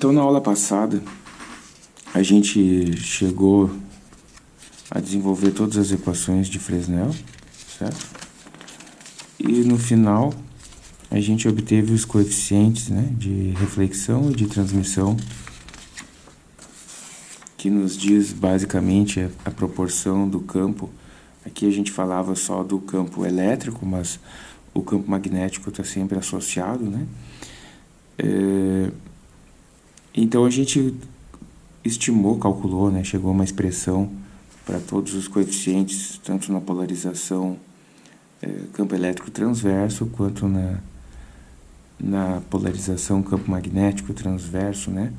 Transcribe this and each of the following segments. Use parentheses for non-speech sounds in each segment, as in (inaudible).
Então, na aula passada, a gente chegou a desenvolver todas as equações de Fresnel, certo? E no final, a gente obteve os coeficientes né, de reflexão e de transmissão, que nos diz basicamente a, proporção do campo. Aqui a gente falava só do campo elétrico, mas o campo magnético está sempre associado, né? É, então a gente estimou, calculou, né, chegou a uma expressão para todos os coeficientes, tanto na polarização é, campo elétrico transverso, quanto na, na polarização campo magnético transverso, né?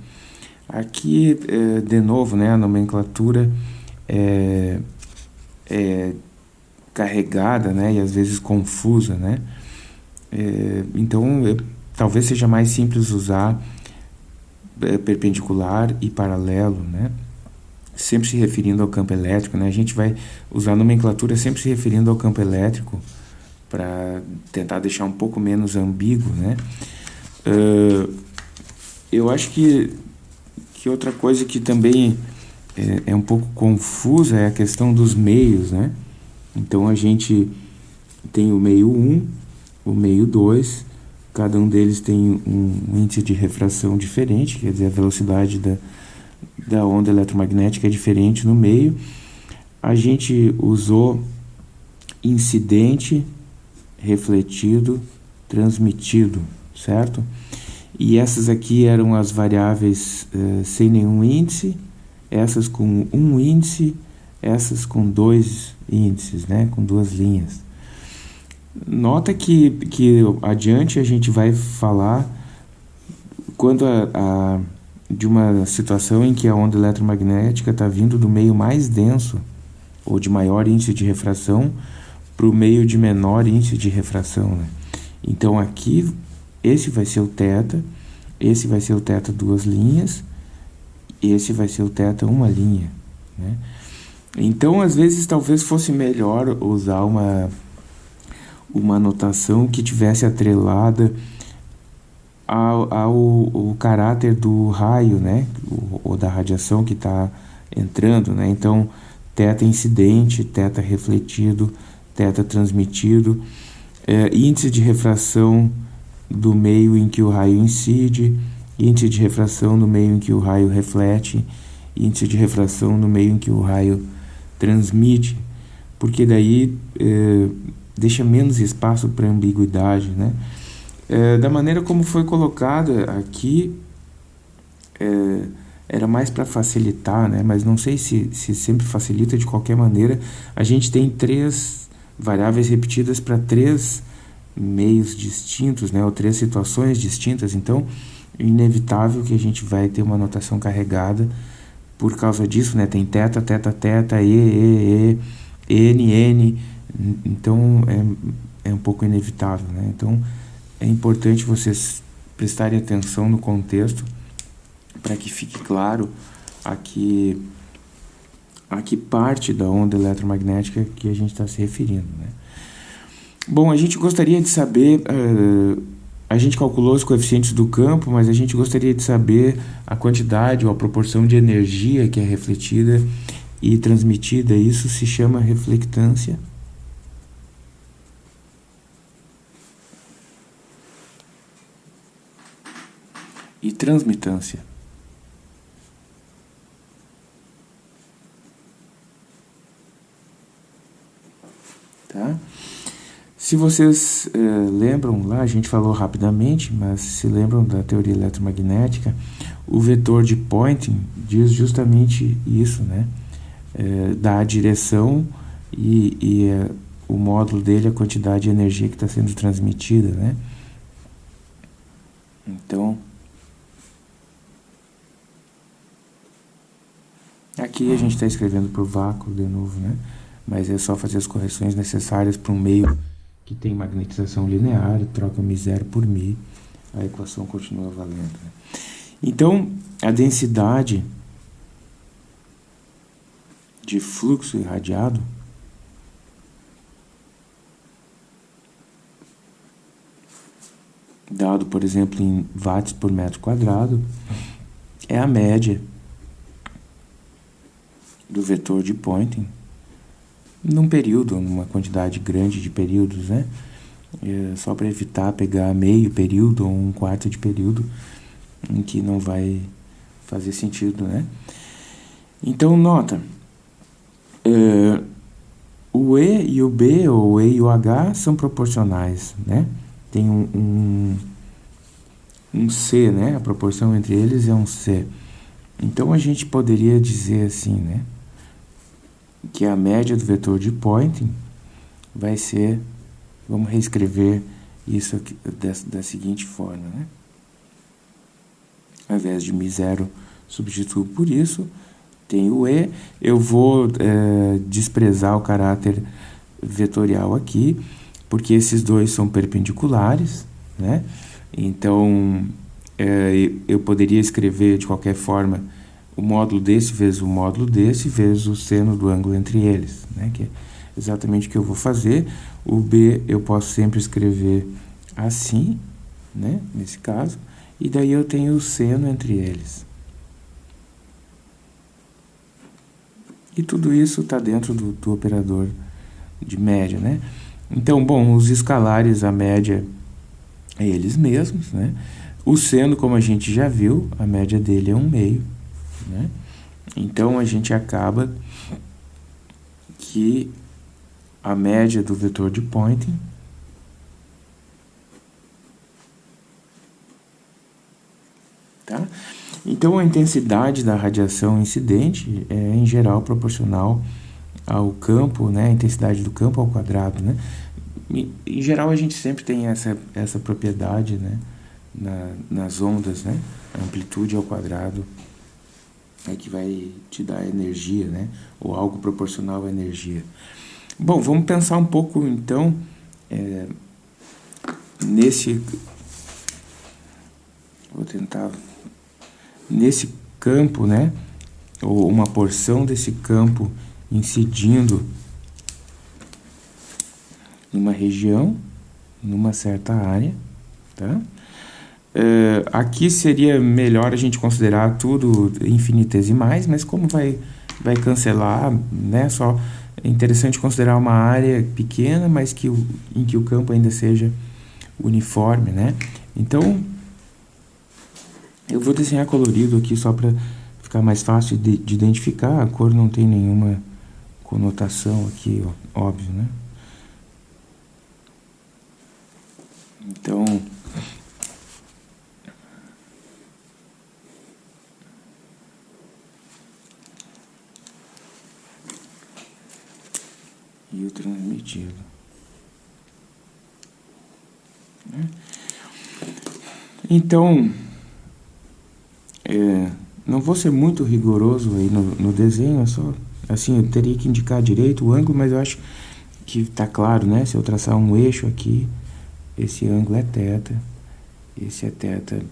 Aqui, é, de novo, né, a nomenclatura é, é carregada, né, e às vezes confusa, né? É, então, talvez seja mais simples usar perpendicular e paralelo, né? Sempre se referindo ao campo elétrico, né? A gente vai usar a nomenclatura sempre se referindo ao campo elétrico para tentar deixar um pouco menos ambíguo, né? Uh, eu acho que, que outra coisa que também é, é um pouco confusa é a questão dos meios, né? Então a gente tem o meio 1, o meio 2 Cada um deles tem um índice de refração diferente, quer dizer, a velocidade da, da onda eletromagnética é diferente no meio. A gente usou incidente, refletido, transmitido, certo? E essas aqui eram as variáveis eh, sem nenhum índice, essas com um índice, essas com dois índices, né? com duas linhas. Nota que, que adiante a gente vai falar quando a, a de uma situação em que a onda eletromagnética está vindo do meio mais denso ou de maior índice de refração para o meio de menor índice de refração. Né? Então aqui, esse vai ser o θ, esse vai ser o θ duas linhas, esse vai ser o θ uma linha. Né? Então, às vezes, talvez fosse melhor usar uma uma anotação que tivesse atrelada ao, ao, caráter do raio, né? Ou, da radiação que está entrando, né? Então, teta incidente, teta refletido, teta transmitido, é, índice de refração do meio em que o raio incide, índice de refração no meio em que o raio reflete, índice de refração no meio em que o raio transmite, porque daí é, deixa menos espaço para ambiguidade, né? É, da maneira como foi colocada aqui, é, era mais para facilitar, né? Mas não sei se, se sempre facilita de qualquer maneira. A gente tem três variáveis repetidas para três meios distintos, né? Ou três situações distintas. Então, é inevitável que a gente vai ter uma notação carregada por causa disso, né? Tem teta, teta, teta, e, e, e, n, n então, é, é um pouco inevitável, né? Então, é importante vocês prestarem atenção no contexto para que fique claro a que, a que parte da onda eletromagnética que a gente está se referindo, né? Bom, a gente gostaria de saber... Uh, a gente calculou os coeficientes do campo, mas a gente gostaria de saber a quantidade ou a proporção de energia que é refletida e transmitida. Isso se chama reflectância. E transmitância. Tá? Se vocês eh, lembram lá, a gente falou rapidamente, mas se lembram da teoria eletromagnética, o vetor de Poynting diz justamente isso, né? Eh, dá a direção e, e eh, o módulo dele, a quantidade de energia que está sendo transmitida, né? Então, Aqui a gente está escrevendo por vácuo de novo, né? Mas é só fazer as correções necessárias para um meio que tem magnetização linear, troca mi zero por mi, a equação continua valendo. Né? Então, a densidade de fluxo irradiado dado, por exemplo, em watts por metro quadrado, é a média do vetor de Poynting num período, numa quantidade grande de períodos, né? É só para evitar pegar meio período ou um quarto de período em que não vai fazer sentido, né? Então, nota, é, o E e o B, ou o E e o H, são proporcionais, né? Tem um, um, um C, né? A proporção entre eles é um C. Então, a gente poderia dizer assim, né? Que a média do vetor de Poynting vai ser... Vamos reescrever isso aqui, da, da seguinte forma, né? Ao invés de μ0, substituo por isso tem o E, eu vou é, desprezar o caráter vetorial aqui, porque esses dois são perpendiculares, né? Então, é, eu poderia escrever de qualquer forma o módulo desse vezes o módulo desse vezes o seno do ângulo entre eles, né? Que é exatamente o que eu vou fazer. O B eu posso sempre escrever assim, né? Nesse caso. E daí eu tenho o seno entre eles. E tudo isso está dentro do, do, operador de média, né? Então, bom, os escalares, a média é eles mesmos, né? O seno, como a gente já viu, a média dele é um meio, né? Então, a gente acaba que a média do vetor de Poynting tá? Então, a intensidade da radiação incidente é, em geral, proporcional ao campo, né, a intensidade do campo ao quadrado, né? Em geral, a gente sempre tem essa, essa propriedade, né, na, nas ondas, né? Amplitude ao quadrado é que vai te dar energia, né? Ou algo proporcional à energia. Bom, vamos pensar um pouco, então, é, nesse... Vou tentar nesse campo, né, ou uma porção desse campo incidindo numa região, numa certa área, tá? É, aqui seria melhor a gente considerar tudo infinitesimais, mas como vai, vai cancelar, né, só é interessante considerar uma área pequena, mas que o, em que o campo ainda seja uniforme, né? Então, eu vou desenhar colorido aqui só para ficar mais fácil de, de, identificar. A cor não tem nenhuma conotação aqui, ó, óbvio, né? Então... E o transmitido. Né? Então... É, não vou ser muito rigoroso aí no, no desenho, é só assim, eu teria que indicar direito o ângulo, mas eu acho que está claro, né? Se eu traçar um eixo aqui, esse ângulo é θ, esse é θ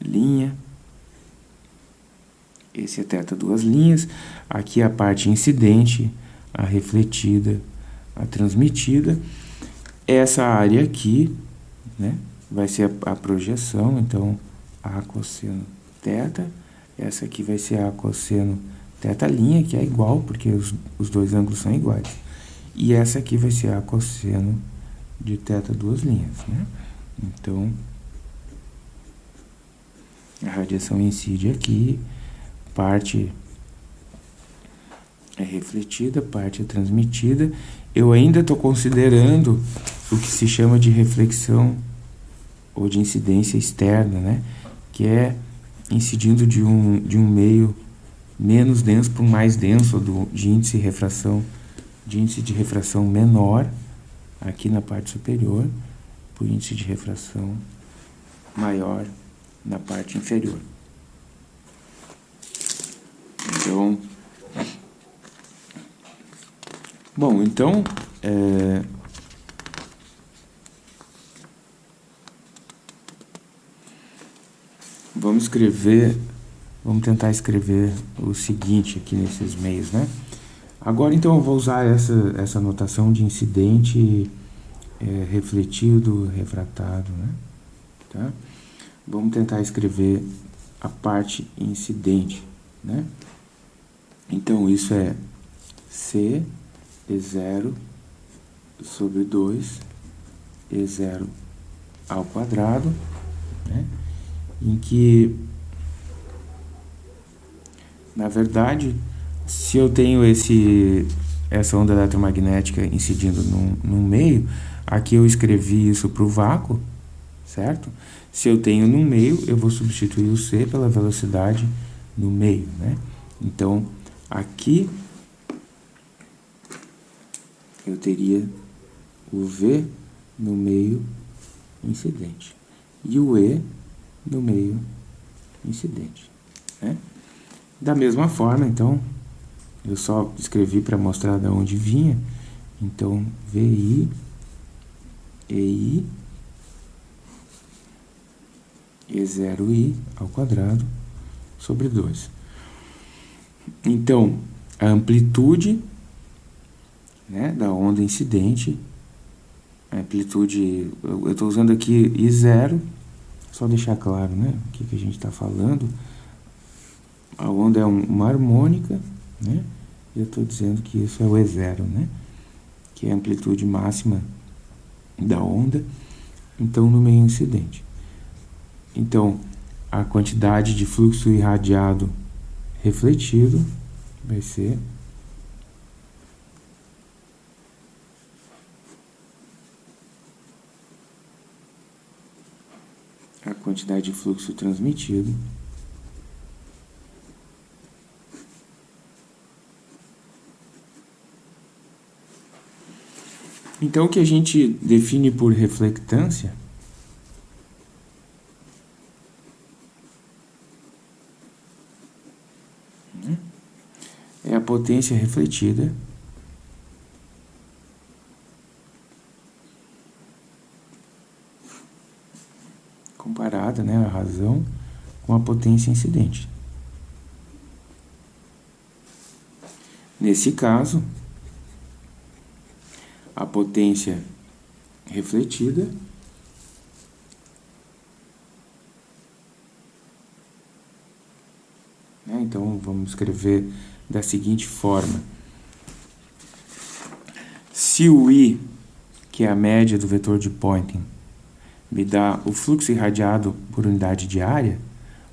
linha, esse é θ duas linhas, aqui a parte incidente, a refletida, a transmitida, essa área aqui, né? Vai ser a, a projeção, então a cosseno θ, essa aqui vai ser a cosseno θ', que é igual, porque os, os dois ângulos são iguais. E essa aqui vai ser a cosseno de θ duas linhas, né? Então, a radiação incide aqui, parte é refletida, parte é transmitida. Eu ainda estou considerando o que se chama de reflexão ou de incidência externa, né? que é incidindo de um, de um meio menos denso para um mais denso, do, de índice de refração, de índice de refração menor, aqui na parte superior, por índice de refração maior na parte inferior. Então, bom, então, é, Vamos escrever, vamos tentar escrever o seguinte aqui nesses meios, né? Agora, então, eu vou usar essa, essa notação de incidente é, refletido, refratado, né? Tá? Vamos tentar escrever a parte incidente, né? Então, isso é C E0 sobre 2 E0 ao quadrado, né? em que, na verdade, se eu tenho esse, essa onda eletromagnética incidindo num, num meio, aqui eu escrevi isso para o vácuo, certo? Se eu tenho no meio, eu vou substituir o c pela velocidade no meio, né? Então, aqui eu teria o v no meio incidente e o e no meio incidente, né? Da mesma forma, então, eu só escrevi para mostrar de onde vinha, então, VI, EI E0i ao quadrado sobre 2. Então, a amplitude né, da onda incidente, a amplitude, eu estou usando aqui I0, só deixar claro né, o que, que a gente está falando. A onda é uma harmônica, né, eu estou dizendo que isso é o E0, né, que é a amplitude máxima da onda, então no meio incidente. Então, a quantidade de fluxo irradiado refletido vai ser a quantidade de fluxo transmitido. Então, o que a gente define por reflectância potência refletida comparada, né, a razão com a potência incidente. Nesse caso, a potência refletida né, então vamos escrever da seguinte forma. Se o I, que é a média do vetor de Poynting, me dá o fluxo irradiado por unidade de área,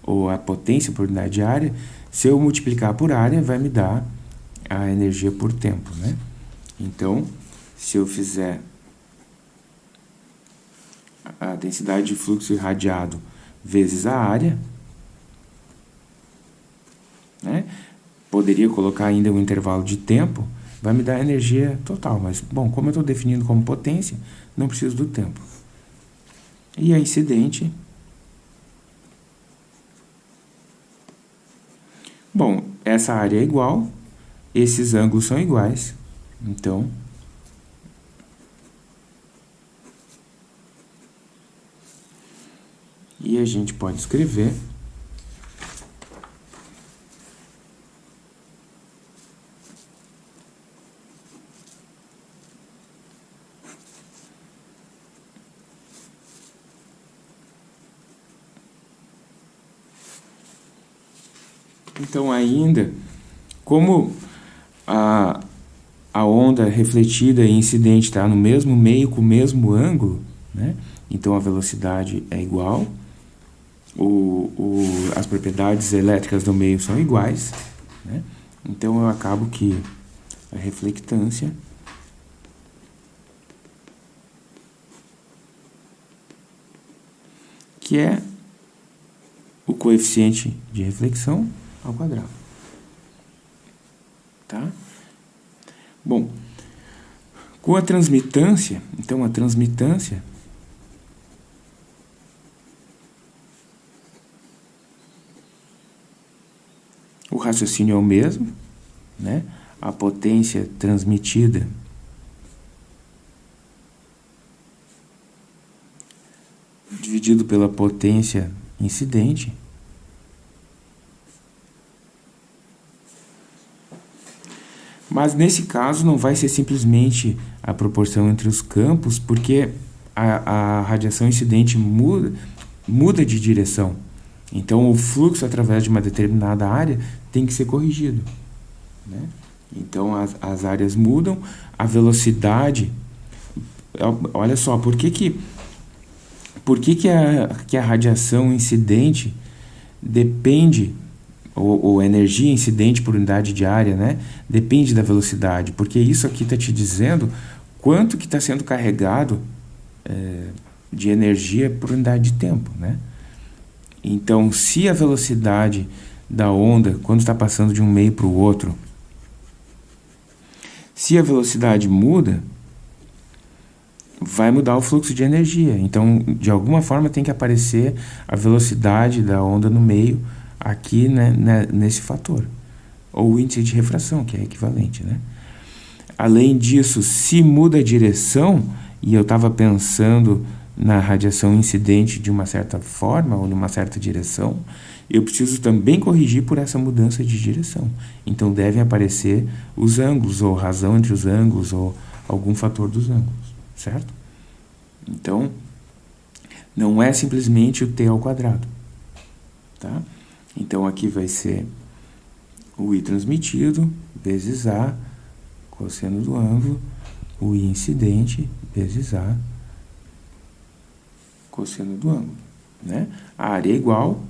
ou a potência por unidade de área, se eu multiplicar por área, vai me dar a energia por tempo, né? Então, se eu fizer a densidade de fluxo irradiado vezes a área, né? poderia colocar ainda um intervalo de tempo, vai me dar energia total. Mas, bom, como eu estou definindo como potência, não preciso do tempo. E a incidente... Bom, essa área é igual, esses ângulos são iguais, então... E a gente pode escrever Então, ainda, como a, a onda refletida e incidente está no mesmo meio, com o mesmo ângulo, né? então a velocidade é igual, o, o, as propriedades elétricas do meio são iguais, né? então eu acabo que a reflectância que é o coeficiente de reflexão ao quadrado. Tá? Bom, com a transmitância, então a transmitância o raciocínio é o mesmo, né? A potência transmitida dividido pela potência incidente Mas nesse caso não vai ser simplesmente a proporção entre os campos, porque a, a radiação incidente muda, muda de direção. Então, o fluxo através de uma determinada área tem que ser corrigido. Né? Então, as, as áreas mudam, a velocidade... Olha só, por que que, por que, que, a, que a radiação incidente depende, ou, ou energia incidente por unidade de área, né? depende da velocidade? Porque isso aqui está te dizendo quanto que está sendo carregado é, de energia por unidade de tempo, né? Então, se a velocidade da onda, quando está passando de um meio para o outro, se a velocidade muda, vai mudar o fluxo de energia. Então, de alguma forma, tem que aparecer a velocidade da onda no meio aqui né, né, nesse fator. Ou o índice de refração, que é equivalente. Né? Além disso, se muda a direção, e eu estava pensando na radiação incidente de uma certa forma ou numa certa direção, eu preciso também corrigir por essa mudança de direção. Então devem aparecer os ângulos, ou razão entre os ângulos, ou algum fator dos ângulos, certo? Então, não é simplesmente o t ao quadrado, tá? Então aqui vai ser o i transmitido vezes a, cosseno do ângulo, o i incidente vezes a, cosseno do ângulo. Né? A área é igual,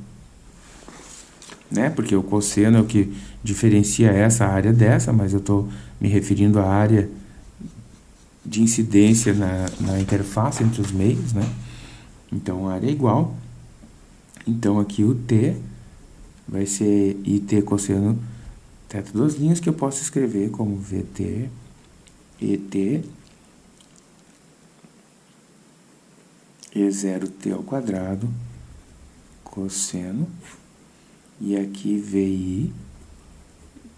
né? porque o cosseno é o que diferencia essa área dessa, mas eu estou me referindo à área de incidência na, na interface entre os meios. Né? Então, a área é igual. Então, aqui o T vai ser IT cosseno teta duas linhas, que eu posso escrever como VT, ET E0t ao quadrado, cosseno, e aqui VI,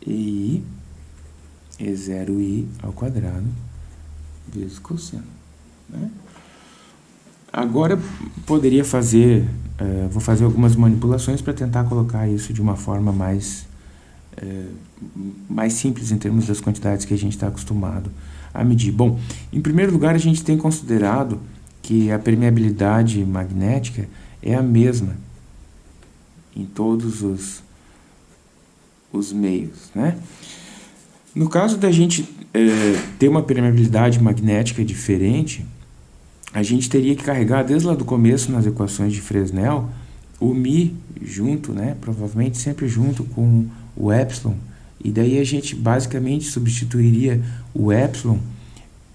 EI, E0i ao quadrado, vezes cosseno. Né? Agora, poderia fazer, uh, vou fazer algumas manipulações para tentar colocar isso de uma forma mais, uh, mais simples em termos das quantidades que a gente está acostumado a medir. Bom, em primeiro lugar, a gente tem considerado que a permeabilidade magnética é a mesma em todos os, os meios. Né? No caso da gente é, ter uma permeabilidade magnética diferente, a gente teria que carregar desde lá do começo nas equações de Fresnel o Mi junto, né? provavelmente sempre junto com o Epsilon, e daí a gente basicamente substituiria o Epsilon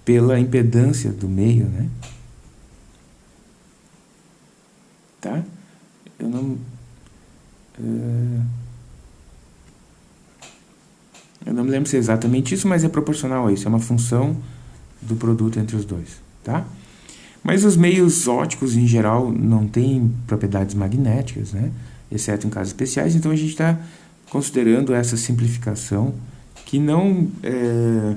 pela impedância do meio, né? tá? Eu não... Uh, eu não me lembro se é exatamente isso, mas é proporcional a isso. É uma função do produto entre os dois, tá? Mas os meios óticos, em geral, não têm propriedades magnéticas, né? Exceto em casos especiais. Então, a gente está considerando essa simplificação que não é,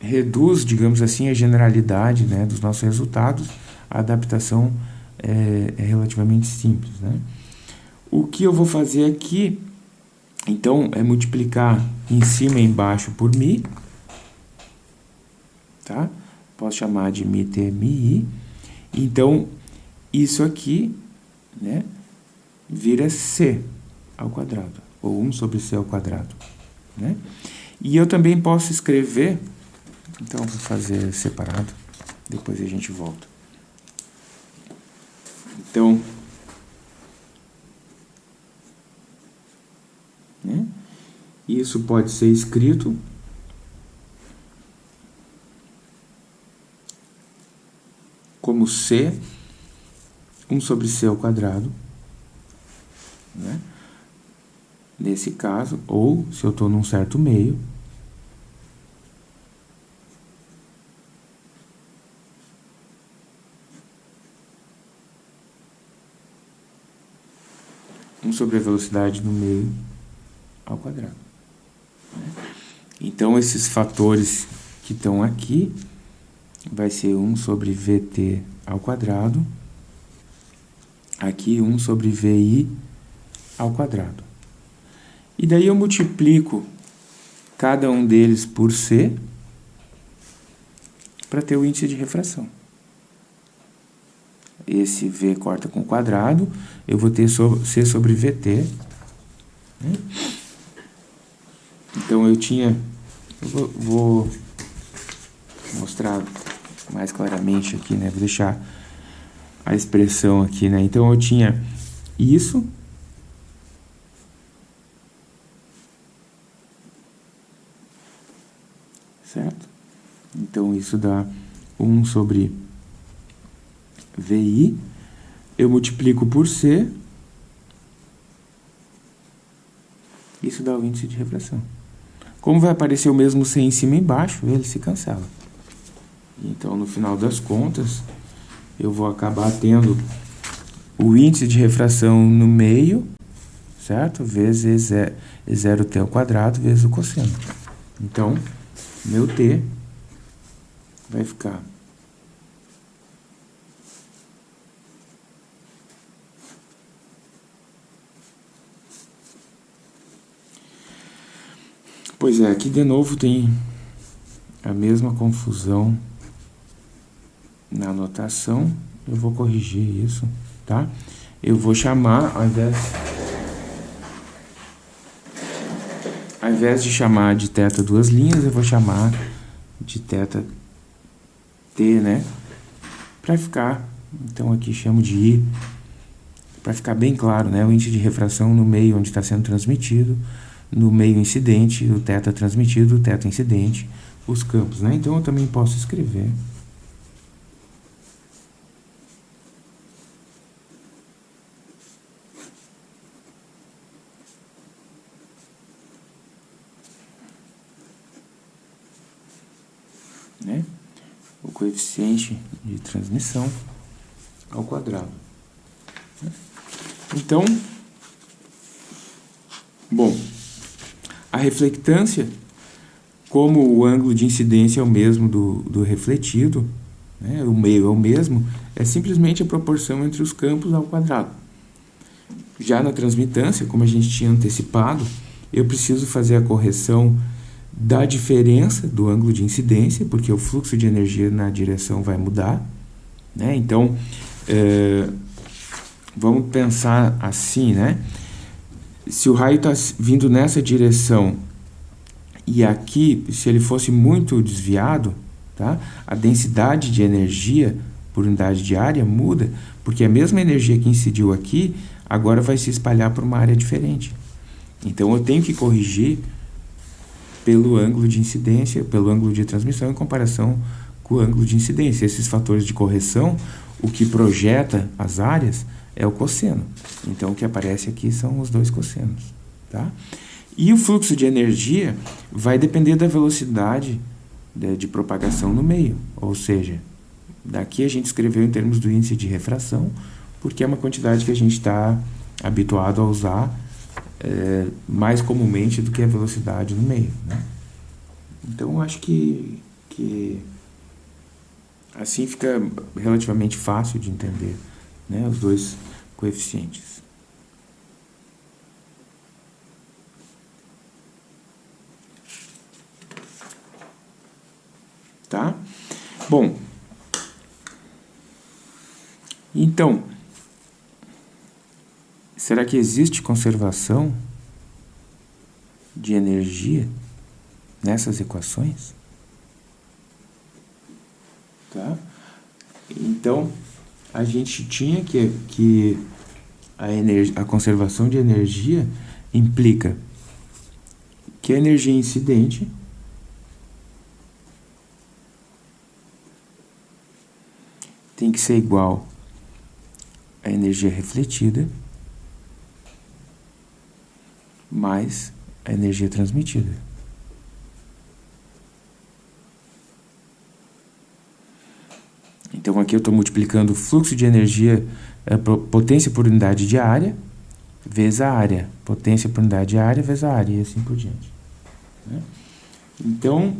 reduz, digamos assim, a generalidade né, dos nossos resultados, a adaptação é, é relativamente simples. Né? O que eu vou fazer aqui, então, é multiplicar em cima e embaixo por mi, tá? Posso chamar de t mi. Então, isso aqui, né, vira c ao quadrado, ou 1 sobre c ao quadrado, né? E eu também posso escrever, então vou fazer separado, depois a gente volta. Então, né? isso pode ser escrito como C, 1 sobre C ao quadrado, né? nesse caso, ou se eu estou num certo meio, 1 sobre a velocidade no meio ao quadrado. Então, esses fatores que estão aqui vai ser 1 sobre VT ao quadrado, aqui 1 sobre VI ao quadrado. E daí eu multiplico cada um deles por C para ter o índice de refração. esse V corta com quadrado, eu vou ter C sobre VT. Então, eu tinha... Eu vou mostrar mais claramente aqui, né? Vou deixar a expressão aqui, né? Então, eu tinha isso certo? Então, isso dá 1 sobre VI. Eu multiplico por C. Isso dá o índice de refração. Como vai aparecer o mesmo C em cima e embaixo, ele se cancela. Então, no final das contas, eu vou acabar tendo o índice de refração no meio, certo? Vezes E0t ao quadrado vezes o cosseno. Então, meu T vai ficar Pois é, aqui de novo tem a mesma confusão na anotação. Eu vou corrigir isso, tá? Eu vou chamar, ao invés Ao invés de chamar de teta duas linhas, eu vou chamar de teta T, né? Para ficar, então aqui chamo de I, para ficar bem claro, né? O índice de refração no meio onde está sendo transmitido, no meio incidente, o teta transmitido, o teta incidente, os campos, né? Então eu também posso escrever né? o coeficiente de transmissão ao quadrado. Então, bom, a reflectância, como o ângulo de incidência é o mesmo do, do refletido, né, o meio é o mesmo, é simplesmente a proporção entre os campos ao quadrado. Já na transmitância, como a gente tinha antecipado, eu preciso fazer a correção da diferença do ângulo de incidência, porque o fluxo de energia na direção vai mudar. Né? Então, é, vamos pensar assim, né? Se o raio está vindo nessa direção e aqui, se ele fosse muito desviado, tá? a densidade de energia por unidade de área muda, porque a mesma energia que incidiu aqui, agora vai se espalhar para uma área diferente. Então, eu tenho que corrigir pelo ângulo de incidência, pelo ângulo de transmissão em comparação com o ângulo de incidência. Esses fatores de correção, o que projeta as áreas é o cosseno. Então, o que aparece aqui são os dois cossenos. Tá? E o fluxo de energia vai depender da velocidade de, de propagação no meio. Ou seja, daqui a gente escreveu em termos do índice de refração, porque é uma quantidade que a gente está habituado a usar é, mais comumente do que a velocidade no meio. Né? Então, acho que, que assim fica relativamente fácil de entender né, os dois coeficientes. Tá? Bom, então, Será que existe conservação de energia nessas equações? Tá? Então, a gente tinha que, que a, a conservação de energia implica que a energia incidente tem que ser igual à energia refletida mais a energia transmitida. Então aqui eu estou multiplicando o fluxo de energia, é, potência por unidade de área, vezes a área. Potência por unidade de área, vezes a área, e assim por diante. Né? Então,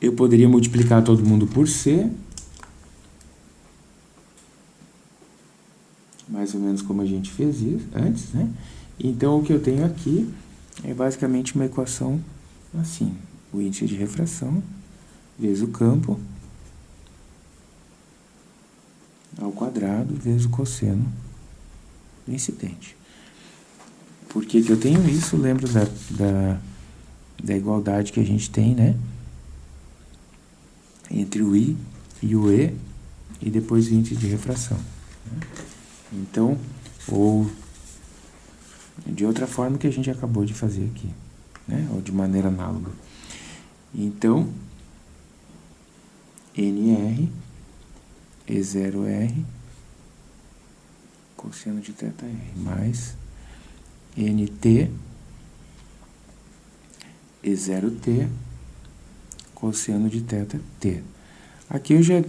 eu poderia multiplicar todo mundo por C, mais ou menos como a gente fez isso antes, né? Então, o que eu tenho aqui é basicamente uma equação assim. O índice de refração vezes o campo ao quadrado vezes o cosseno do incidente. Por que, que eu tenho isso? Lembro da, da, da igualdade que a gente tem, né? Entre o I e o E, e depois o índice de refração. Né? Então, ou de outra forma que a gente acabou de fazer aqui, né? ou de maneira análoga. Então, NR, E0R, cosseno de θr, mais NT, E0T, cosseno de θt. Aqui eu já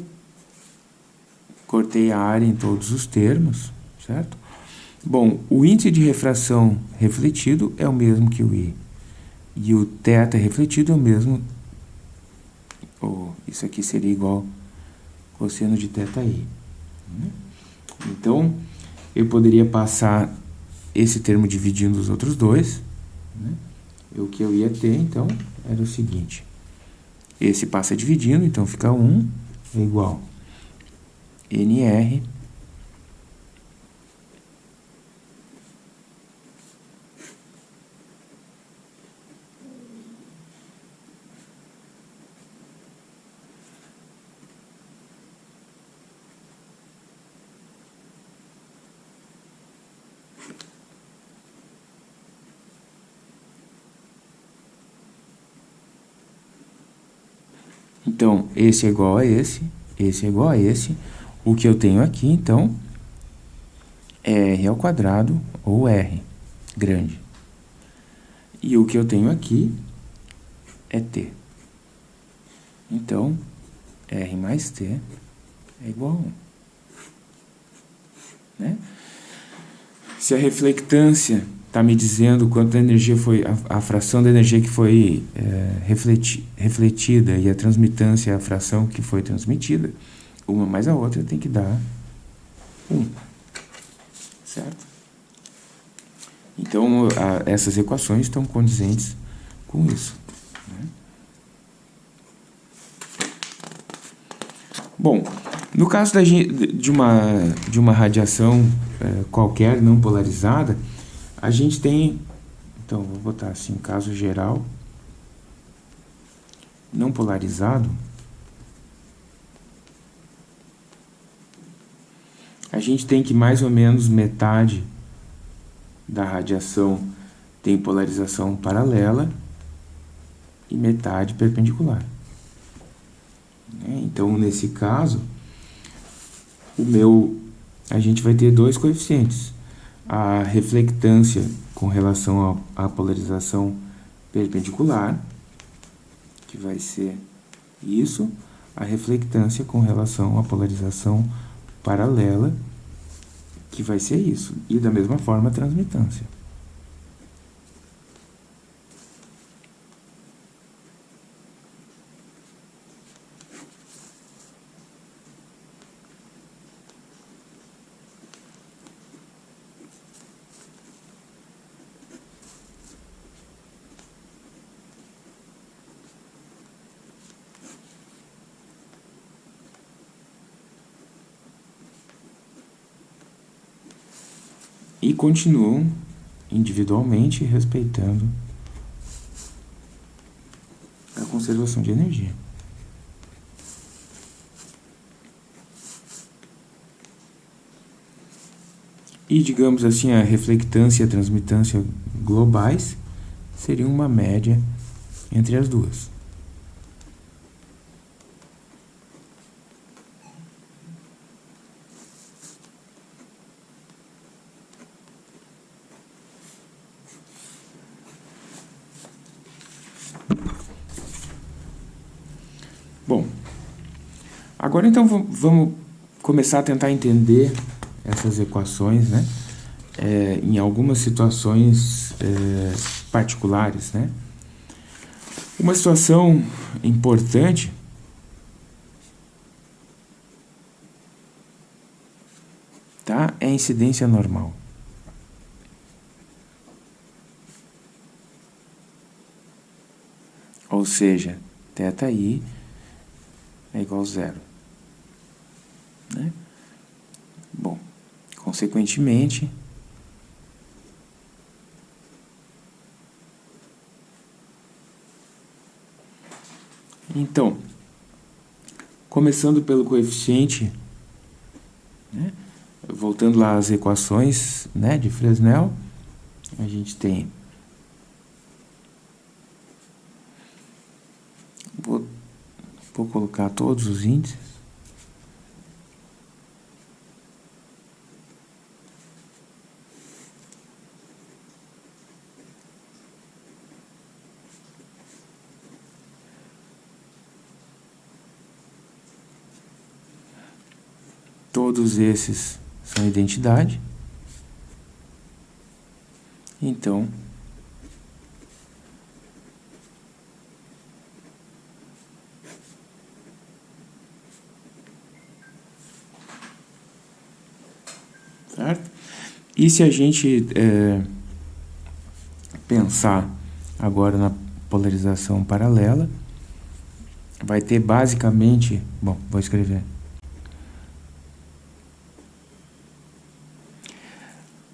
cortei a área em todos os termos, certo? Bom, o índice de refração refletido é o mesmo que o I. E o θ refletido é o mesmo... Oh, isso aqui seria igual cosseno de θi. Então, eu poderia passar esse termo dividindo os outros dois. Né? O que eu ia ter, então, era o seguinte. Esse passa dividindo, então fica 1 é igual NR Então, esse é igual a esse, esse é igual a esse. O que eu tenho aqui, então, é R ao quadrado, ou R, grande. E o que eu tenho aqui é T. Então, R mais T é igual a 1. Né? Se a reflectância está me dizendo quanto energia foi, a, a, fração da energia que foi é, refleti, refletida e a transmitância, a fração que foi transmitida, uma mais a outra tem que dar 1. Certo? Então, a, essas equações estão condizentes com isso. Né? Bom, no caso da, de, uma, de uma radiação é, qualquer não polarizada, a gente tem, então vou botar assim, caso geral, não polarizado, a gente tem que mais ou menos metade da radiação tem polarização paralela e metade perpendicular. Né? Então, nesse caso, o meu, a gente vai ter dois coeficientes a reflectância com relação à polarização perpendicular, que vai ser isso, a reflectância com relação à polarização paralela, que vai ser isso, e da mesma forma a transmitância. E continuam individualmente respeitando a conservação de energia. E, digamos assim, a reflectância e a transmitância globais seriam uma média entre as duas. Agora então vamos começar a tentar entender essas equações, né? É, em algumas situações é, particulares, né? Uma situação importante tá? é a incidência normal. Ou seja, θi é igual a zero. Né? Consequentemente, então, começando pelo coeficiente, né, voltando lá às equações né, de Fresnel, a gente tem vou, vou colocar todos os índices Todos esses são identidade. Então, certo? E se a gente é, pensar agora na polarização paralela, vai ter basicamente, bom, vou escrever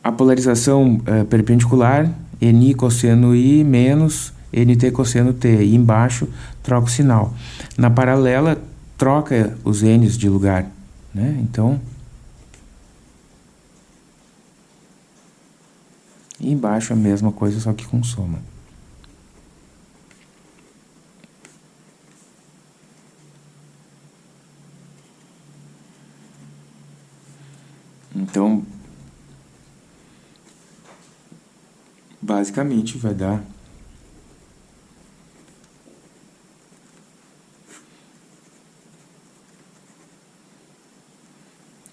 a polarização é, perpendicular, Ni cosseno I menos NT cosseno T. E embaixo troca o sinal. Na paralela, troca os N's de lugar. Né? Então, e embaixo a mesma coisa, só que com soma. Então, basicamente vai dar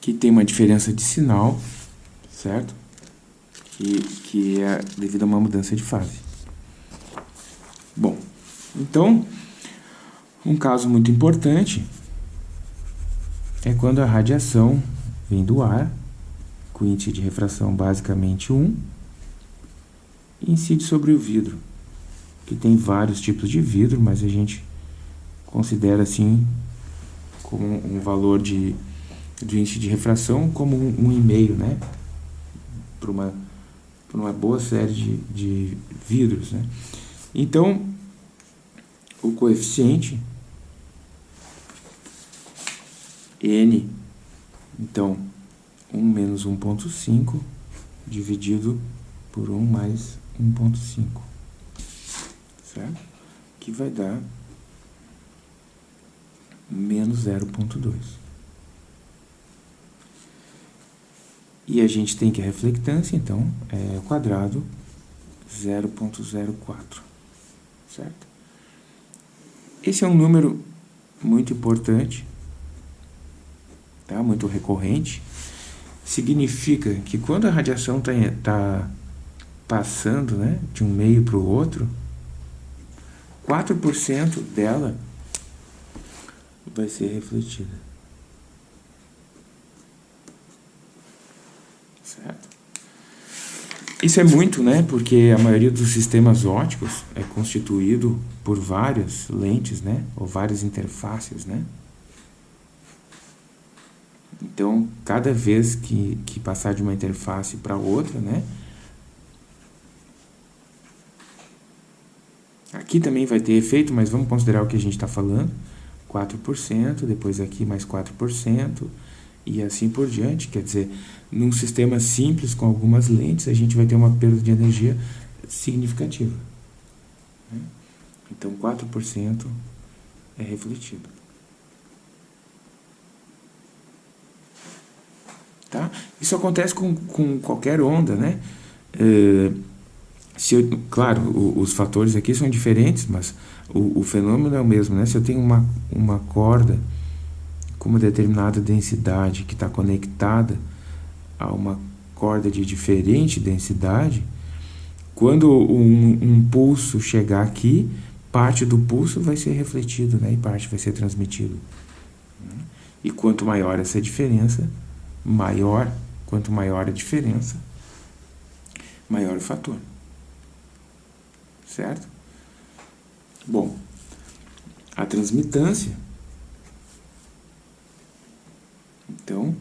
que tem uma diferença de sinal, certo? Que, que é devido a uma mudança de fase. Bom, então, um caso muito importante é quando a radiação vem do ar, com de refração basicamente 1, e incide sobre o vidro, que tem vários tipos de vidro, mas a gente considera assim como um valor de, de índice de refração como um, um e-mail, né? Para uma, uma boa série de, de vidros, né? Então, o coeficiente n, então, 1 menos 1.5 dividido por 1 mais 1.5, certo? Que vai dar menos 0.2. E a gente tem que a reflectância, então, é quadrado 0.04, certo? Esse é um número muito importante, tá? muito recorrente. Significa que quando a radiação está tá passando né, de um meio para o outro, 4% dela vai ser refletida. Certo? Isso é muito, né? Porque a maioria dos sistemas óticos é constituído por várias lentes, né? Ou várias interfaces, né? Então, cada vez que, que passar de uma interface para outra, né? Aqui também vai ter efeito, mas vamos considerar o que a gente está falando. 4%, depois aqui mais 4%, e assim por diante. Quer dizer, num sistema simples com algumas lentes, a gente vai ter uma perda de energia significativa. Né? Então, 4% é refletido. Tá? Isso acontece com, com qualquer onda, né? Uh, se eu, claro, os fatores aqui são diferentes, mas o, o, fenômeno é o mesmo, né? Se eu tenho uma, uma corda com uma determinada densidade que está conectada a uma corda de diferente densidade, quando um, um, pulso chegar aqui, parte do pulso vai ser refletido, né? E parte vai ser transmitido. E quanto maior essa diferença, maior, quanto maior a diferença, maior o fator certo? Bom, a transmitância, então,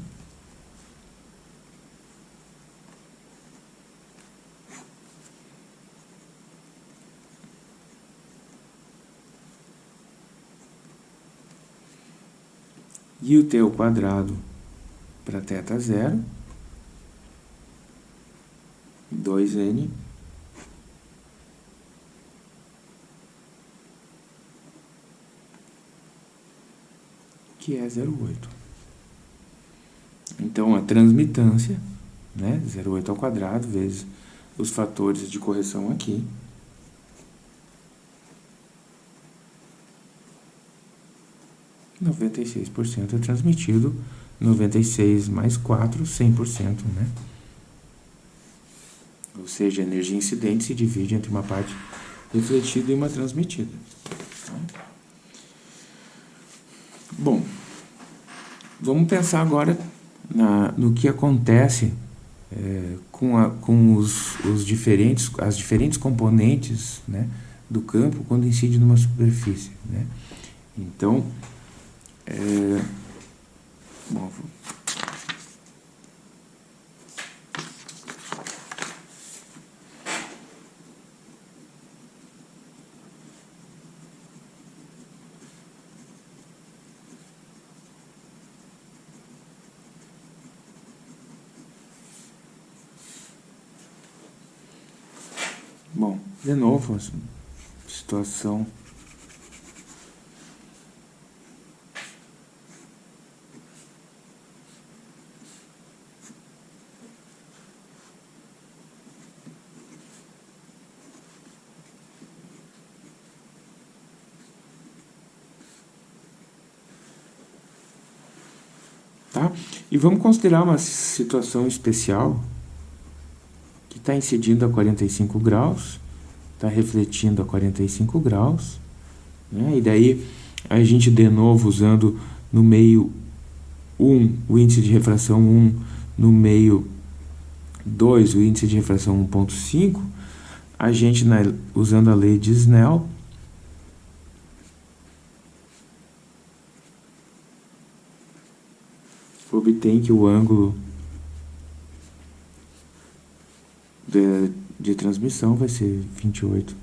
e o teu quadrado para θ zero, 2n que é 0,8. Então, a transmitância, né, 0,8 ao quadrado, vezes os fatores de correção aqui, noventa e seis por cento é transmitido, noventa e seis mais quatro, cem por cento, né? Ou seja, a energia incidente se divide entre uma parte refletida e uma transmitida. Bom, vamos pensar agora na, no que acontece é, com, a, com os, os, diferentes, as diferentes componentes né, do campo quando incide numa superfície. Né? Então, é, bom, de novo, situação Tá? E vamos considerar uma situação especial está incidindo a 45 graus, está refletindo a 45 graus, né? e daí a gente de novo usando no meio 1 o índice de refração 1, no meio 2 o índice de refração 1.5, a gente na, usando a lei de Snell, obtém que o ângulo de, de transmissão vai ser 28,1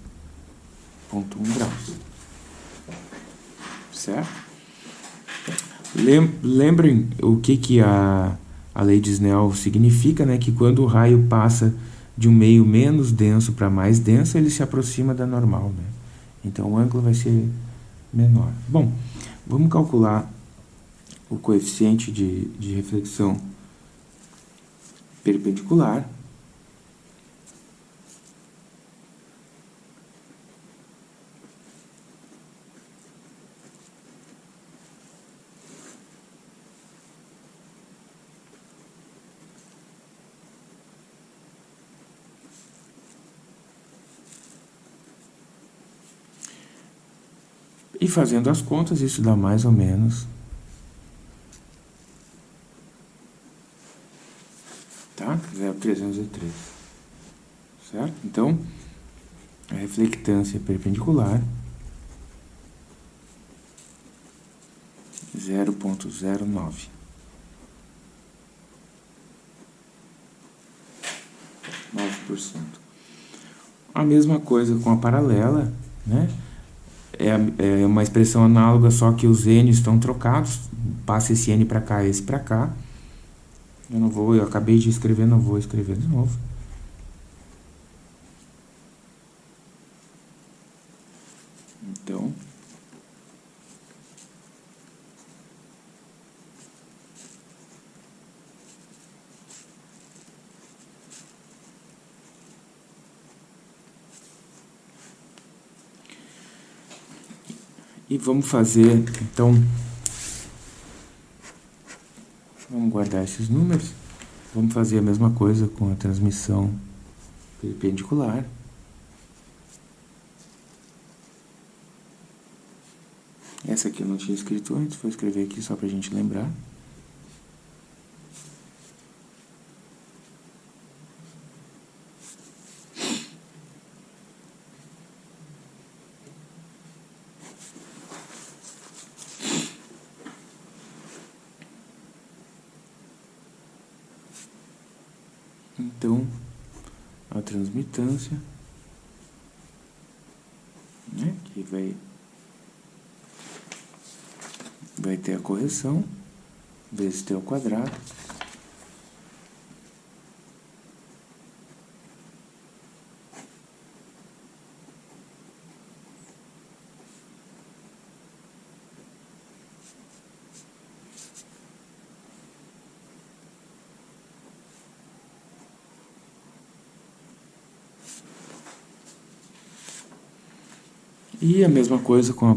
graus. Certo? Lembrem o que, que a, a lei de Snell significa, né? Que quando o raio passa de um meio menos denso para mais denso, ele se aproxima da normal, né? Então o ângulo vai ser menor. Bom, vamos calcular o coeficiente de, de reflexão perpendicular. E fazendo as contas, isso dá mais ou menos... Tá? 0,303. Certo? Então, a reflectância perpendicular... 0,09. A mesma coisa com a paralela, né? É, é uma expressão análoga, só que os n estão trocados. Passa esse n para cá, esse para cá. Eu não vou, eu acabei de escrever, não vou escrever de novo. Então, E vamos fazer, então, vamos guardar esses números. Vamos fazer a mesma coisa com a transmissão perpendicular. Essa aqui eu não tinha escrito antes, vou escrever aqui só para a gente lembrar. Então, a transmitância, né, que vai, vai ter a correção, vezes t ao quadrado. E a mesma coisa com a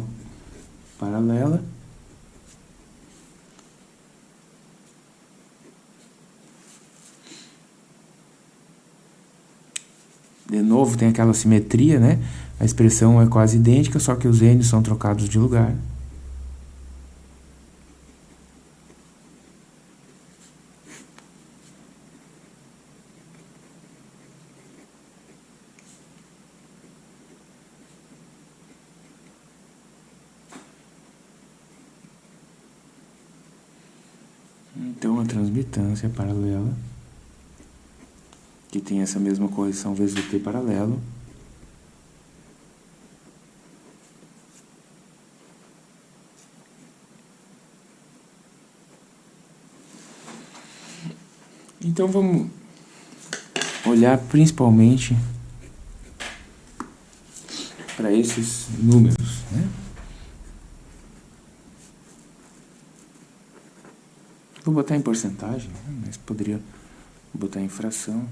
paralela. De novo, tem aquela simetria, né? A expressão é quase idêntica, só que os n são trocados de lugar. Então, a transmitância paralela, que tem essa mesma correção vezes o t paralelo, Então vamos olhar principalmente para esses números, né? Vou botar em porcentagem, né? mas poderia botar em fração.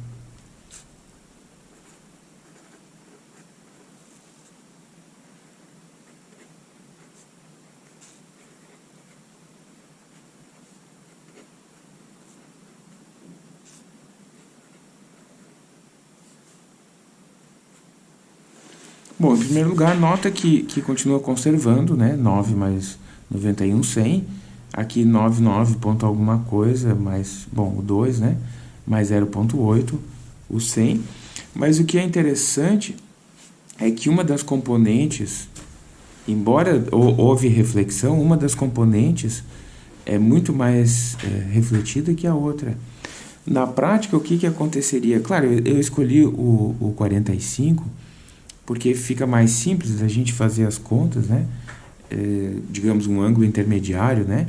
Bom, em primeiro lugar, nota que, que continua conservando, né? 9 mais 91, 100 Aqui 99 ponto alguma coisa, mais, bom, o 2, né? Mais 0.8, o 100. Mas o que é interessante é que uma das componentes, embora houve reflexão, uma das componentes é muito mais é, refletida que a outra. Na prática, o que, que aconteceria? Claro, eu escolhi o, o 45 porque fica mais simples a gente fazer as contas, né? É, digamos, um ângulo intermediário, né?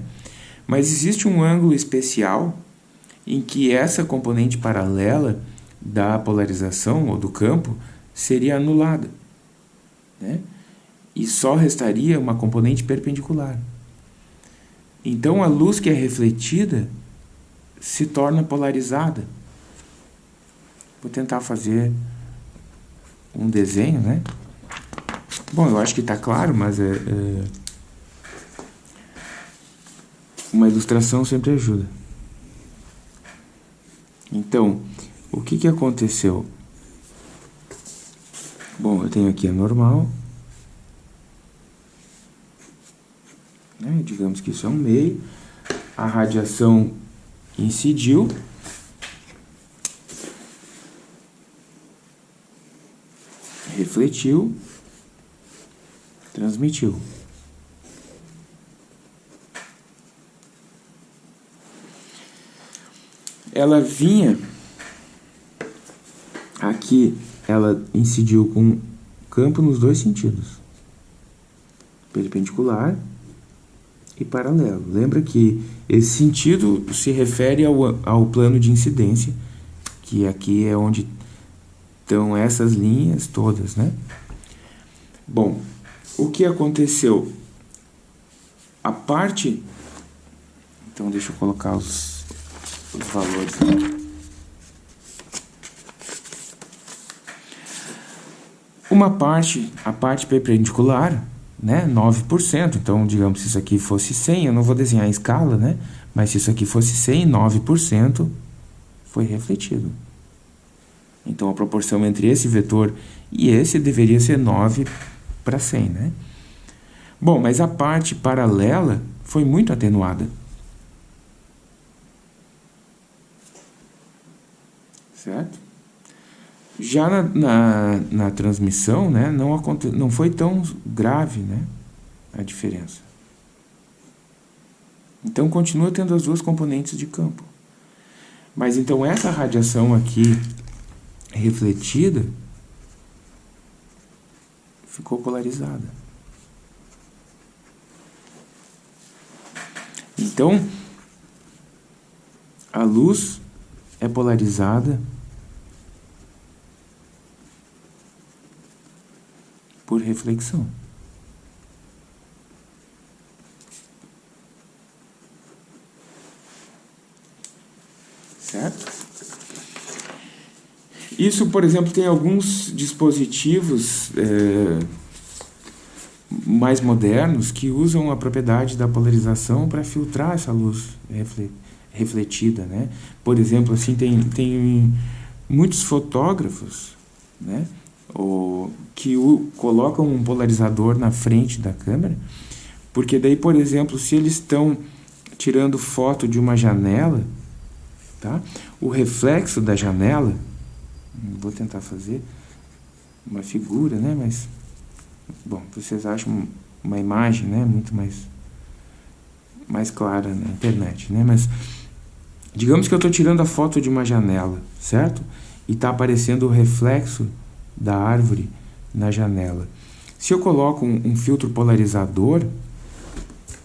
Mas existe um ângulo especial em que essa componente paralela da polarização ou do campo seria anulada. Né? E só restaria uma componente perpendicular. Então a luz que é refletida se torna polarizada. Vou tentar fazer um desenho, né? Bom, eu acho que está claro, mas é, é uma ilustração sempre ajuda. Então, o que, que aconteceu? Bom, eu tenho aqui a normal. Né? Digamos que isso é um meio. A radiação incidiu. Refletiu. Transmitiu. ela vinha aqui, ela incidiu com campo nos dois sentidos, perpendicular e paralelo. Lembra que esse sentido se refere ao, ao plano de incidência, que aqui é onde estão essas linhas todas, né? Bom, o que aconteceu? A parte... Então, deixa eu colocar os os valores. Uma parte, a parte perpendicular, né, 9%. Então, digamos, se isso aqui fosse 100, eu não vou desenhar a escala, né? Mas se isso aqui fosse 100, 9% foi refletido. Então, a proporção entre esse vetor e esse deveria ser 9 para 100, né? Bom, mas a parte paralela foi muito atenuada. certo? Já na, na, na transmissão, né, não, aconte, não foi tão grave né, a diferença. Então, continua tendo as duas componentes de campo. Mas, então, essa radiação aqui refletida ficou polarizada. Então, a luz é polarizada por reflexão. Certo? Isso, por exemplo, tem alguns dispositivos é, mais modernos que usam a propriedade da polarização para filtrar essa luz refletida, né? Por exemplo, assim tem tem muitos fotógrafos, né? O, que o, colocam um polarizador na frente da câmera, porque daí, por exemplo, se eles estão tirando foto de uma janela, tá? O reflexo da janela, vou tentar fazer uma figura, né? Mas bom, vocês acham uma imagem, né? Muito mais mais clara na internet, né? Mas digamos que eu estou tirando a foto de uma janela, certo? E está aparecendo o reflexo da árvore na janela. Se eu coloco um, um filtro polarizador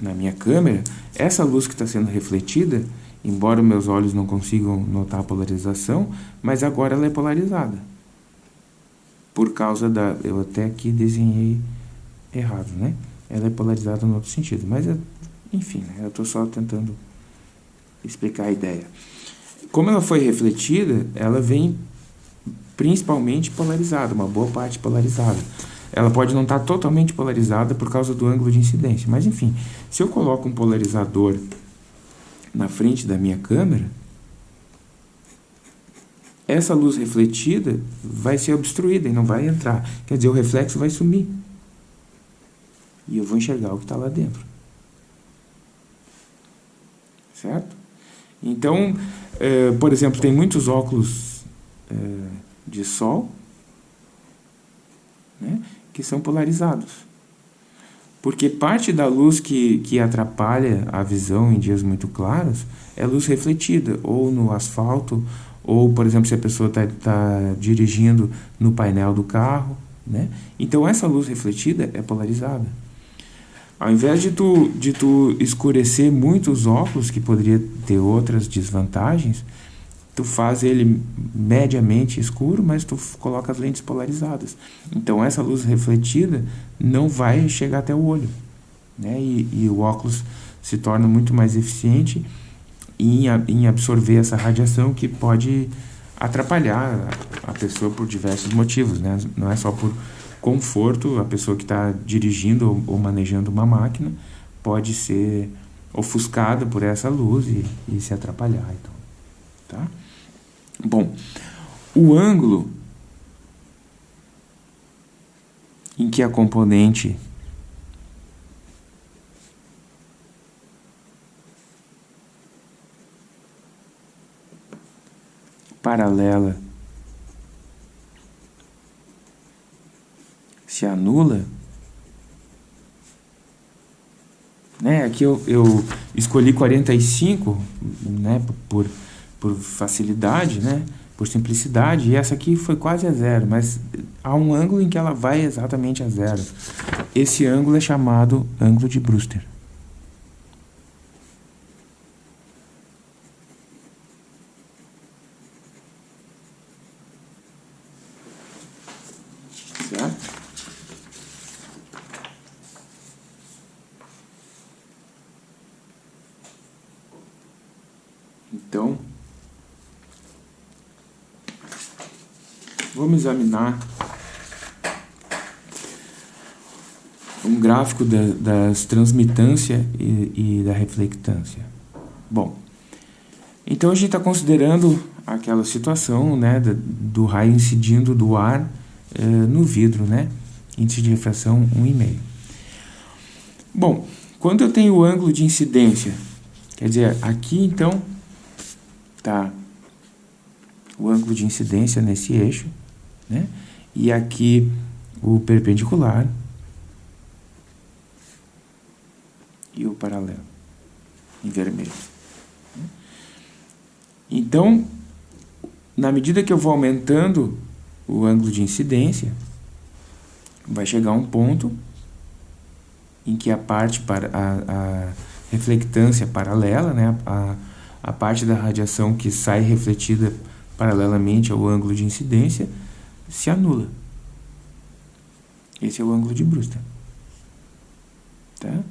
na minha câmera, essa luz que está sendo refletida, embora meus olhos não consigam notar a polarização, mas agora ela é polarizada. Por causa da... Eu até aqui desenhei errado, né? Ela é polarizada no outro sentido, mas é enfim, né, eu estou só tentando explicar a ideia. Como ela foi refletida, ela vem principalmente polarizada, uma boa parte polarizada. Ela pode não estar tá totalmente polarizada por causa do ângulo de incidência, mas enfim, se eu coloco um polarizador na frente da minha câmera, essa luz refletida vai ser obstruída e não vai entrar. Quer dizer, o reflexo vai sumir. E eu vou enxergar o que está lá dentro certo? Então, é, por exemplo, tem muitos óculos é, de sol né, que são polarizados. Porque parte da luz que, que atrapalha a visão em dias muito claros é luz refletida, ou no asfalto, ou, por exemplo, se a pessoa está tá dirigindo no painel do carro. Né? Então, essa luz refletida é polarizada. Ao invés de tu, de tu escurecer muito os óculos, que poderia ter outras desvantagens, tu faz ele mediamente escuro, mas tu coloca as lentes polarizadas. Então essa luz refletida não vai chegar até o olho. Né? E, e o óculos se torna muito mais eficiente em, em absorver essa radiação que pode atrapalhar a pessoa por diversos motivos. Né? Não é só por conforto, a pessoa que está dirigindo ou, ou, manejando uma máquina pode ser ofuscada por essa luz e, e se atrapalhar. Então, tá? Bom, o ângulo em que a componente paralela se anula. Né? Aqui eu, eu escolhi 45 né? por, por facilidade, né? Por simplicidade, e essa aqui foi quase a zero, mas há um ângulo em que ela vai exatamente a zero. Esse ângulo é chamado ângulo de Brewster. Vamos examinar um gráfico da, das transmitância e, e, da reflectância. Bom, então a gente está considerando aquela situação né, do raio incidindo do ar eh, no vidro, né? Índice de refração 1,5. Bom, quando eu tenho o ângulo de incidência, quer dizer, aqui então está o ângulo de incidência nesse eixo, né? E aqui o perpendicular e o paralelo, em vermelho. Então, na medida que eu vou aumentando o ângulo de incidência, vai chegar um ponto em que a parte para a, a reflectância paralela, né, a, a parte da radiação que sai refletida paralelamente ao ângulo de incidência se anula. Esse é o ângulo de Brewster. Tá?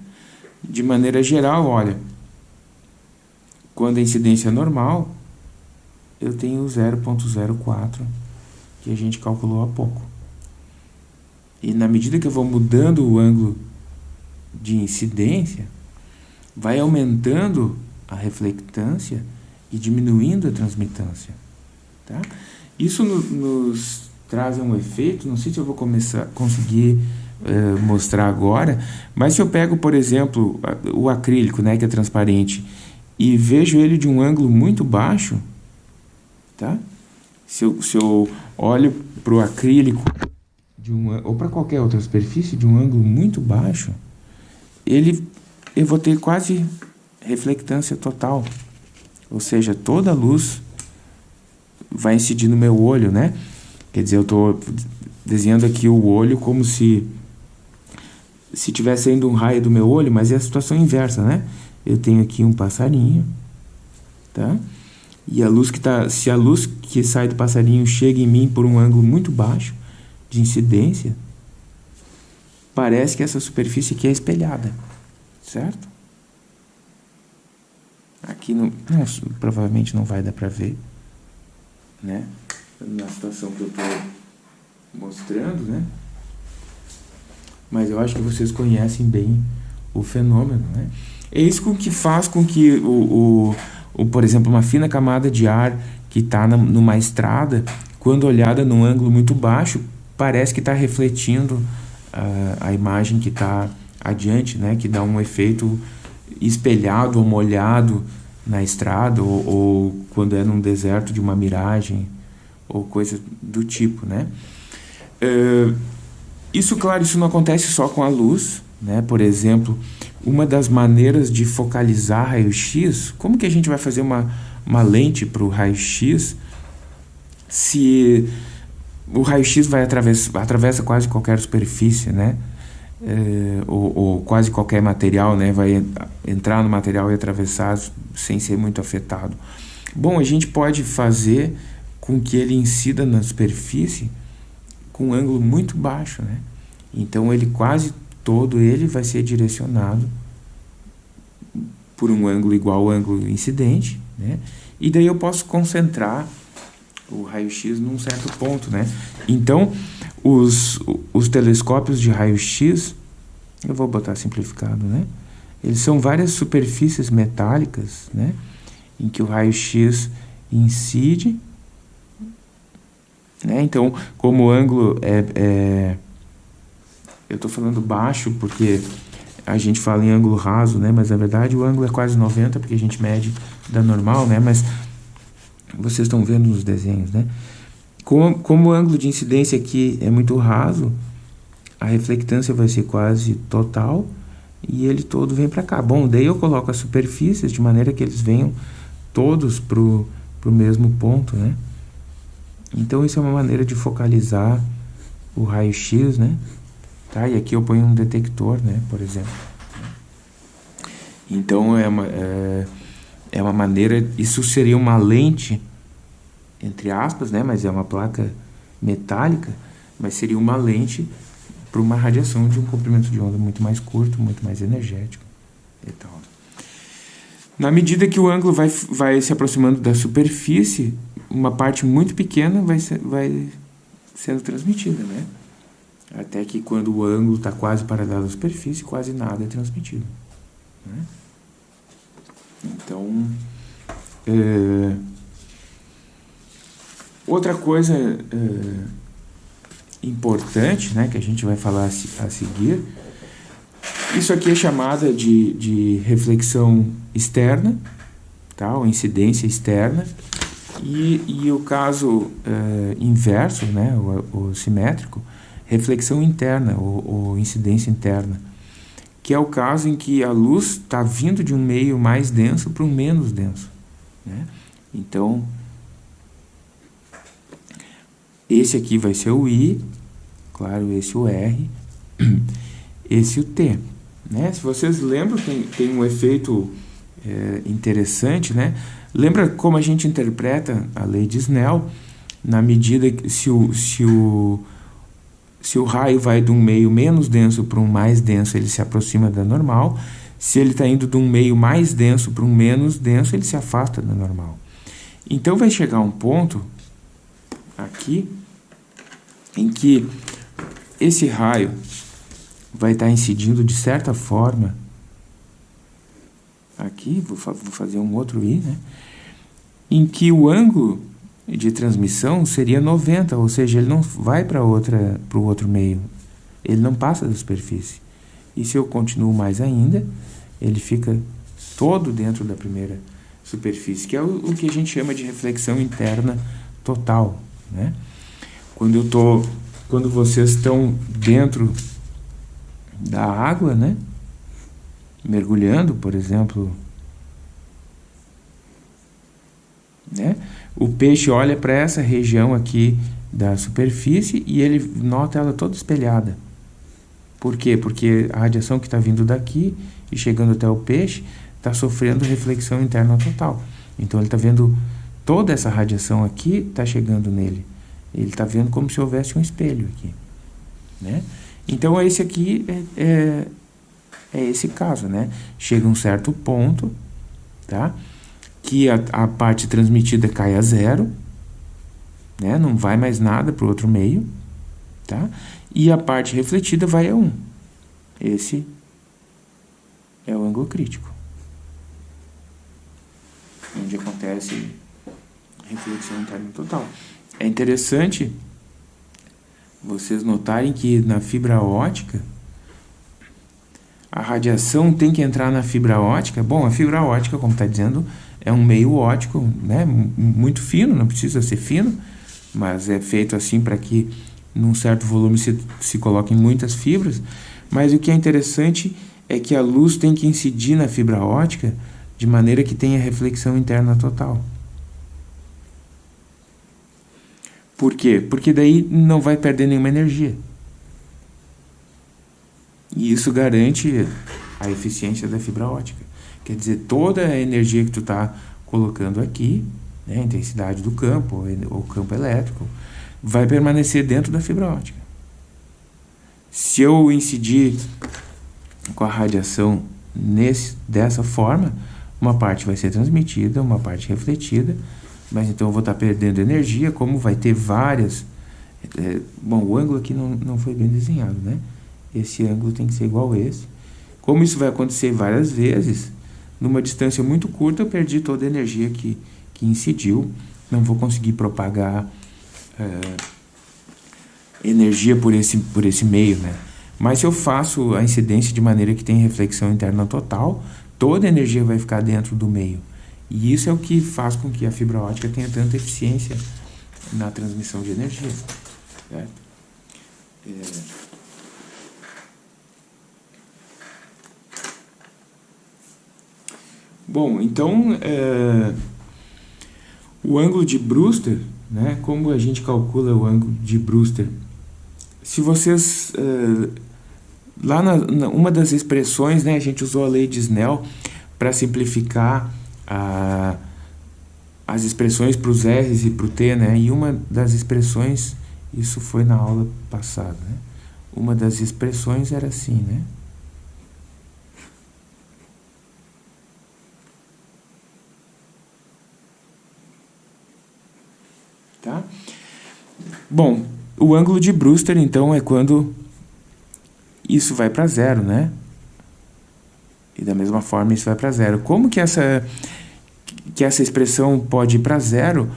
De maneira geral, olha, quando a incidência é normal, eu tenho 0.04, que a gente calculou há pouco. E na medida que eu vou mudando o ângulo de incidência, vai aumentando a reflectância e diminuindo a transmitância. Tá? Isso no, nos traz um efeito, não sei se eu vou começar conseguir uh, mostrar agora, mas se eu pego, por exemplo, o acrílico, né, que é transparente, e vejo ele de um ângulo muito baixo, tá? Se eu, se eu olho para o acrílico de ou para qualquer outra superfície de um ângulo muito baixo, ele eu vou ter quase reflectância total. Ou seja, toda a luz vai incidir no meu olho, né? Quer dizer, eu estou desenhando aqui o olho como se se tivesse saindo um raio do meu olho, mas é a situação inversa, né? Eu tenho aqui um passarinho, tá? E a luz que tá, se a luz que sai do passarinho chega em mim por um ângulo muito baixo de incidência, parece que essa superfície aqui é espelhada, certo? Aqui não, não provavelmente não vai dar para ver, né? Na situação que eu estou mostrando, né? Mas eu acho que vocês conhecem bem o fenômeno, né? É isso que faz com que, o, o, o por exemplo, uma fina camada de ar que está numa estrada, quando olhada num ângulo muito baixo, parece que está refletindo uh, a imagem que está adiante, né? Que dá um efeito espelhado ou molhado na estrada ou, ou, quando é num deserto de uma miragem ou coisa do tipo, né? Uh, isso, claro, isso não acontece só com a luz, né? Por exemplo, uma das maneiras de focalizar raio-x, como que a gente vai fazer uma, uma lente para o raio-x se o raio-x vai atravessa, atravessa quase qualquer superfície, né? é, ou, ou, quase qualquer material né, vai entrar no material e atravessar sem ser muito afetado. Bom, a gente pode fazer com que ele incida na superfície com um ângulo muito baixo, né? Então ele quase todo ele vai ser direcionado por um ângulo igual ao ângulo incidente, né? E daí eu posso concentrar o raio-x num certo ponto, né? Então, os, os telescópios de raio-x, eu vou botar simplificado, né? Eles são várias superfícies metálicas, né? Em que o raio-x incide, né? Então, como o ângulo é, é eu estou falando baixo porque a gente fala em ângulo raso, né? Mas na verdade o ângulo é quase 90 porque a gente mede da normal, né? Mas vocês estão vendo nos desenhos, né? Como, como o ângulo de incidência aqui é muito raso, a reflectância vai ser quase total e ele todo vem para cá. Bom, daí eu coloco as superfícies de maneira que eles venham todos para o mesmo ponto, né? Então isso é uma maneira de focalizar o raio-x, né? Tá? E aqui eu ponho um detector, né? Por exemplo. Então é uma... É é uma maneira, isso seria uma lente, entre aspas, né, mas é uma placa metálica, mas seria uma lente para uma radiação de um comprimento de onda muito mais curto, muito mais energético e tal. Na medida que o ângulo vai, vai se aproximando da superfície, uma parte muito pequena vai, ser, vai sendo transmitida, né? Até que quando o ângulo está quase paralelo à superfície, quase nada é transmitido. Né? Então, é, outra coisa é, importante, né, que a gente vai falar a, seguir, isso aqui é chamada de, de reflexão externa, tá, ou incidência externa, e, e o caso é, inverso, né, o, o simétrico, reflexão interna, ou, ou incidência interna que é o caso em que a luz está vindo de um meio mais denso para um menos denso. Né? Então, esse aqui vai ser o I, claro, esse o R, (clears throat) esse o T. Né? Se vocês lembram, tem, tem um efeito é, interessante, né? Lembra como a gente interpreta a lei de Snell? Na medida que se o, se o, se o raio vai de um meio menos denso para um mais denso, ele se aproxima da normal. Se ele está indo de um meio mais denso para um menos denso, ele se afasta da normal. Então vai chegar um ponto aqui em que esse raio vai estar tá incidindo de certa forma aqui, vou, fa vou fazer um outro i, né? Em que o ângulo de transmissão seria 90, ou seja, ele não vai para outra para o outro meio. Ele não passa da superfície. E se eu continuo mais ainda, ele fica todo dentro da primeira superfície, que é o, o que a gente chama de reflexão interna total, né? Quando eu tô quando vocês estão dentro da água, né? mergulhando, por exemplo, né? O peixe olha para essa região aqui da superfície e ele nota ela toda espelhada. Por quê? Porque a radiação que está vindo daqui e chegando até o peixe está sofrendo reflexão interna total. Então ele está vendo toda essa radiação aqui está chegando nele. Ele está vendo como se houvesse um espelho aqui, né? Então esse aqui é, é é esse caso, né? Chega um certo ponto, tá? Que a, a parte transmitida cai a zero, né? Não vai mais nada para o outro meio, tá? E a parte refletida vai a 1. Esse é o ângulo crítico. Onde acontece reflexão interna total. É interessante vocês notarem que na fibra ótica a radiação tem que entrar na fibra ótica. Bom, a fibra ótica, como está dizendo, é um meio ótico, né, muito fino, não precisa ser fino, mas é feito assim para que num certo volume se, se coloquem muitas fibras. Mas o que é interessante é que a luz tem que incidir na fibra ótica de maneira que tenha reflexão interna total. Por quê? Porque daí não vai perder nenhuma energia. E isso garante a eficiência da fibra ótica. Quer dizer, toda a energia que tu está colocando aqui, né, a intensidade do campo, o campo elétrico, vai permanecer dentro da fibra ótica. Se eu incidir com a radiação nesse, dessa forma, uma parte vai ser transmitida, uma parte refletida, mas então eu vou estar tá perdendo energia, como vai ter várias... É, bom, o ângulo aqui não, não foi bem desenhado, né? esse ângulo tem que ser igual a esse. Como isso vai acontecer várias vezes, numa distância muito curta eu perdi toda a energia que, que incidiu, não vou conseguir propagar é, energia por esse, por esse meio, né? Mas se eu faço a incidência de maneira que tem reflexão interna total, toda a energia vai ficar dentro do meio. E isso é o que faz com que a fibra ótica tenha tanta eficiência na transmissão de energia. Certo? É... Bom, então é, o ângulo de Brewster, né, como a gente calcula o ângulo de Brewster? Se vocês, é, lá na, na, uma das expressões, né, a gente usou a lei de Snell para simplificar a, as expressões para os R's e para o T, né, e uma das expressões, isso foi na aula passada, né, uma das expressões era assim, né, Tá? Bom, o ângulo de Brewster, então, é quando isso vai para zero, né? E da mesma forma isso vai para zero. Como que essa, que essa expressão pode ir para zero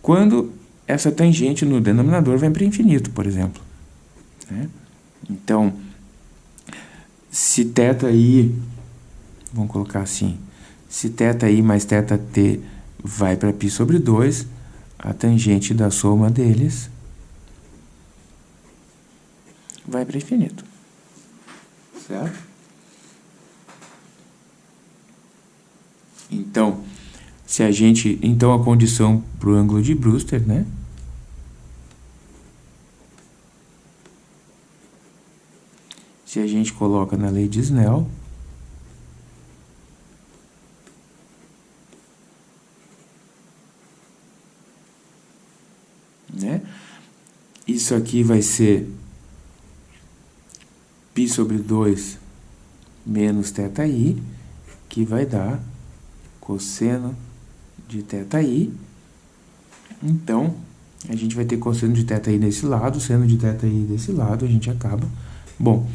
quando essa tangente no denominador vem para infinito, por exemplo? Né? Então, se θi, vamos colocar assim, se θi mais θt vai para π sobre 2, a tangente da soma deles vai para infinito. Certo? Então, se a gente, então a condição para o ângulo de Brewster, né? Se a gente coloca na lei de Snell, né? Isso aqui vai ser π sobre 2 menos θi, que vai dar cosseno de θi. Então, a gente vai ter cosseno de θi desse lado, seno de θi desse lado, a gente acaba. Bom,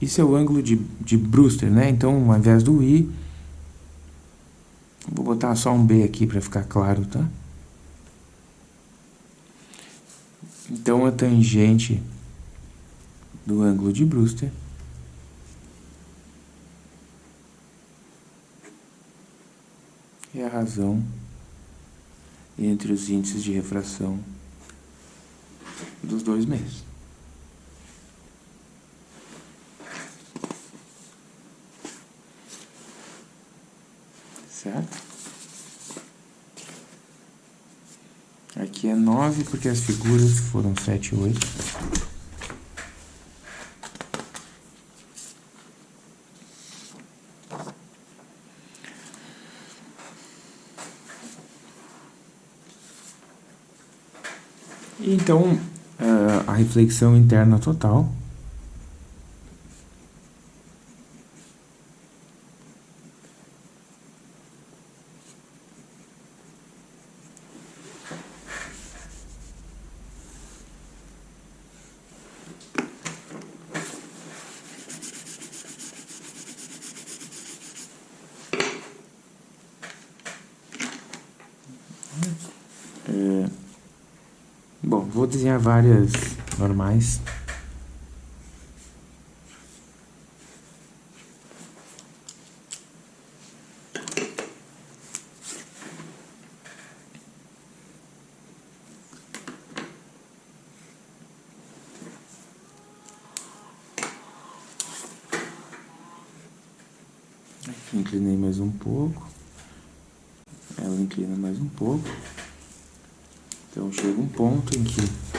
isso é o ângulo de, de Brewster, né? Então, ao invés do i, vou botar só um b aqui para ficar claro, tá? Então, a tangente do ângulo de Brewster é a razão entre os índices de refração dos dois meios. Certo? Aqui é 9 porque as figuras foram 7 e 8. Então, uh, a reflexão interna total vou desenhar várias normais. Inclinei mais um pouco. Ela inclina mais um pouco. Então chega um ponto em que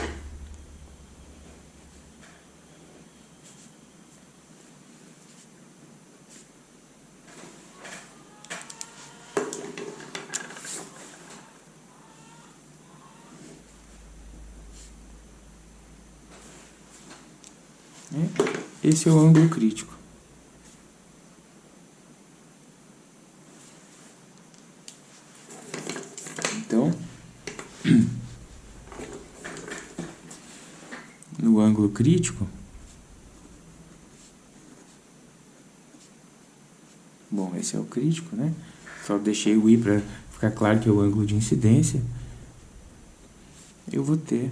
Esse é o ângulo crítico. Então, (clears throat) no ângulo crítico, bom, esse é o crítico, né? Só deixei o i para ficar claro que é o ângulo de incidência. Eu vou ter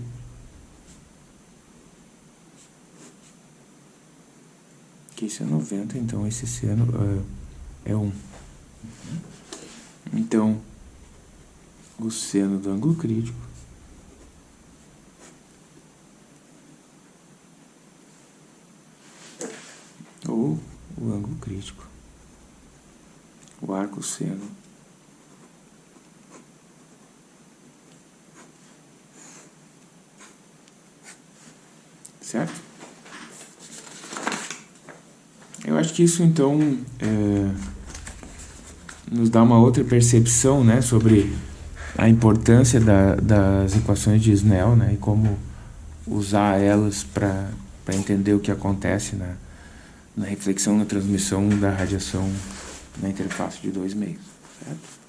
que isso é 90, então esse seno uh, é 1. Então, o seno do ângulo crítico ou o ângulo crítico, o arco seno certo? Eu acho isso então é, nos dá uma outra percepção né, sobre a importância da, das equações de Snell né, e como usar elas para entender o que acontece na, na reflexão, na transmissão da radiação na interface de dois meios. Certo?